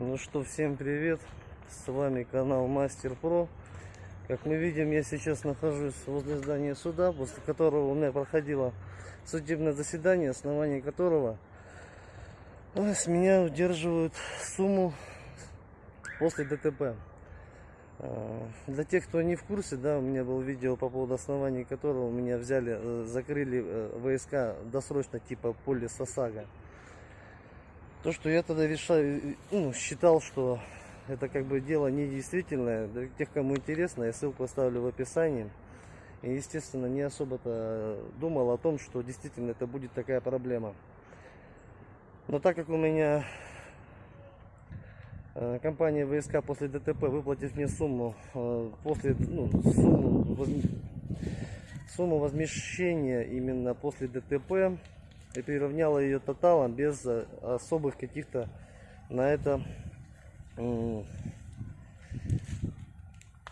Ну что, всем привет! С вами канал Мастер Про. Как мы видим, я сейчас нахожусь возле здания суда, после которого у меня проходило судебное заседание, основание которого с меня удерживают сумму после ДТП. А, Для тех, кто не в курсе, да, у меня было видео по поводу оснований которого меня взяли, э, закрыли э, ВСК досрочно типа полис ОСАГО. То, что я тогда решаю, ну, считал, что это как бы дело недействительное. Для тех, кому интересно, я ссылку оставлю в описании. И, естественно, не особо-то думал о том, что действительно это будет такая проблема. Но так как у меня э, компания ВСК после ДТП, выплатив мне сумму, э, после, ну, сумму, сумму возмещения именно после ДТП, и приравняла ее тоталом без э, особых каких-то на это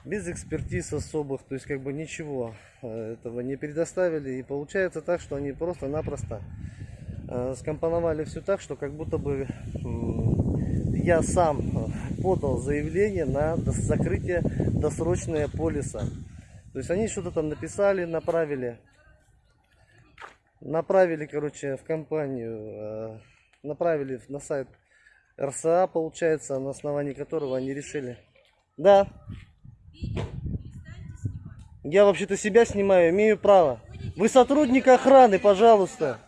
без экспертиз особых, то есть как бы ничего э, этого не предоставили. И получается так, что они просто-напросто э, скомпоновали все так, что как будто бы я сам подал заявление на закрытие досрочное полиса. То есть они что-то там написали, направили направили, короче, в компанию, э, направили на сайт РСА, получается, на основании которого они решили. Да. Я вообще-то себя снимаю, имею право. Вы сотрудник охраны, пожалуйста.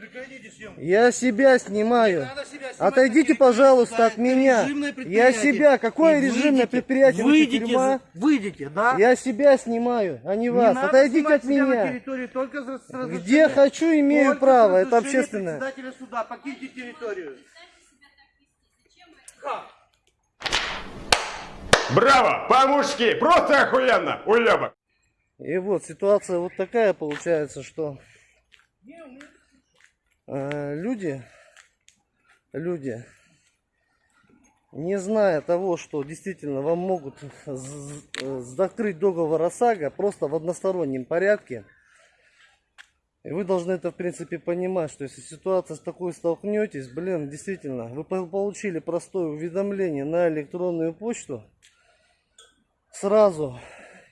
Прекратите съемку. Я себя снимаю. Себя Отойдите, пожалуйста, от меня. Я себя. Какое И режимное выйдите, предприятие? Выйдите, тюрьма? за- выйдите, да? Я себя снимаю, а не Не вас. надо Отойдите от меня. Где хочу, имею только право. Это общественное. председателя суда. Покиньте территорию. Браво! По-мужски! Просто охуенно! Уебок! И вот ситуация вот такая получается, что люди, люди, не зная того, что действительно вам могут э, закрыть договор ОСАГО просто в одностороннем порядке, и вы должны это, в принципе, понимать, что если ситуация с такой столкнетесь, блин, действительно, вы по- получили простое уведомление на электронную почту, сразу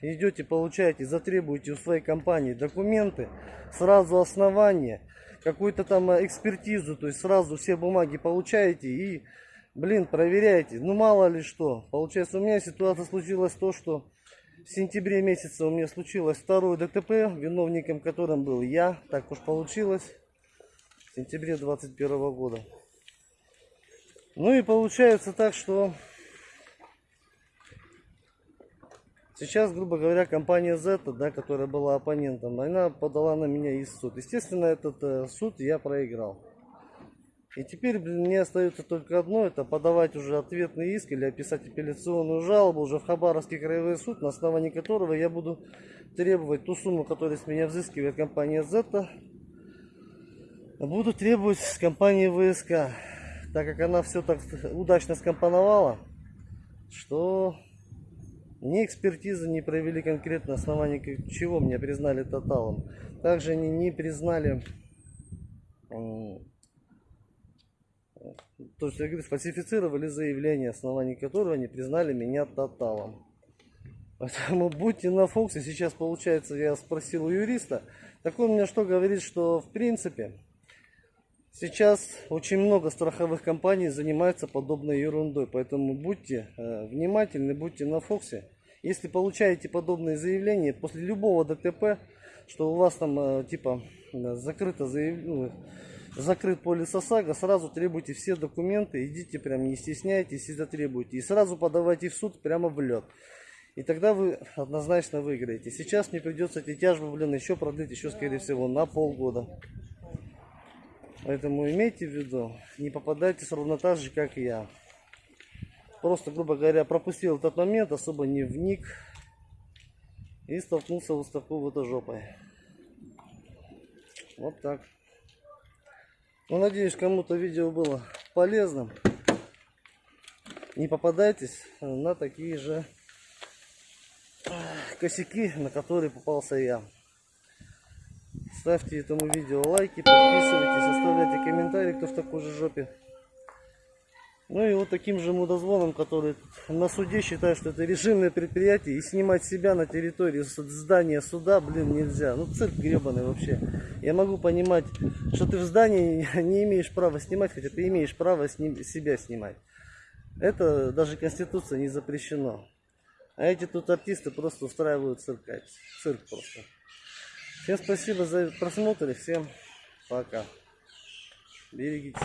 идете, получаете, затребуете у своей компании документы, сразу основание, какую-то там экспертизу, то есть сразу все бумаги получаете и, блин, проверяете. Ну мало ли что. Получается, у меня ситуация случилась то, что в сентябре месяце у меня случилось второе ДТП, виновником которым был я, так уж получилось, в сентябре 21 года. Ну и получается так, что Сейчас, грубо говоря, компания Z, да, которая была оппонентом, она подала на меня из суд. Естественно, этот э, суд я проиграл. И теперь блин, мне остается только одно, это подавать уже ответный иск или описать апелляционную жалобу уже в Хабаровский краевой суд, на основании которого я буду требовать ту сумму, которую с меня взыскивает компания Z, буду требовать с компании ВСК, так как она все так удачно скомпоновала, что ни экспертизы не провели конкретно, к- чего меня признали тоталом. Также они не признали, то есть, я говорю, сфальсифицировали заявление, основании которого они признали меня тоталом. Поэтому будьте на фокусе. Сейчас, получается, я спросил у юриста. Так он мне что говорит, что в принципе Сейчас очень много страховых компаний занимаются подобной ерундой, поэтому будьте э, внимательны, будьте на фокусе. Если получаете подобные заявления после любого ДТП, что у вас там э, типа э, закрыто заяв- ну, закрыт полис ОСАГО, сразу требуйте все документы, идите прям не стесняйтесь и затребуйте. И сразу подавайте в суд прямо в лед. И тогда вы однозначно выиграете. Сейчас мне придется эти тяжбы, блин, еще продлить, еще скорее всего на полгода. Поэтому имейте в виду, не попадайтесь ровно так же, как и я. Просто, грубо говоря, пропустил этот момент, особо не вник. И столкнулся вот с такой вот жопой. Вот так. Ну, надеюсь, кому-то видео было полезным. Не попадайтесь на такие же косяки, на которые попался я. Ставьте этому видео лайки, подписывайтесь, оставляйте комментарии, кто в такой же жопе. Ну и вот таким же мудозвоном, который на суде считает, что это режимное предприятие, и снимать себя на территории здания суда, блин, нельзя. Ну цирк гребаный вообще. Я могу понимать, что ты в здании не имеешь права снимать, хотя ты имеешь право сни- себя снимать. Это даже Конституция не запрещено. А эти тут артисты просто устраивают цирк. Цирк просто. Всем спасибо за просмотр и всем пока. Берегитесь.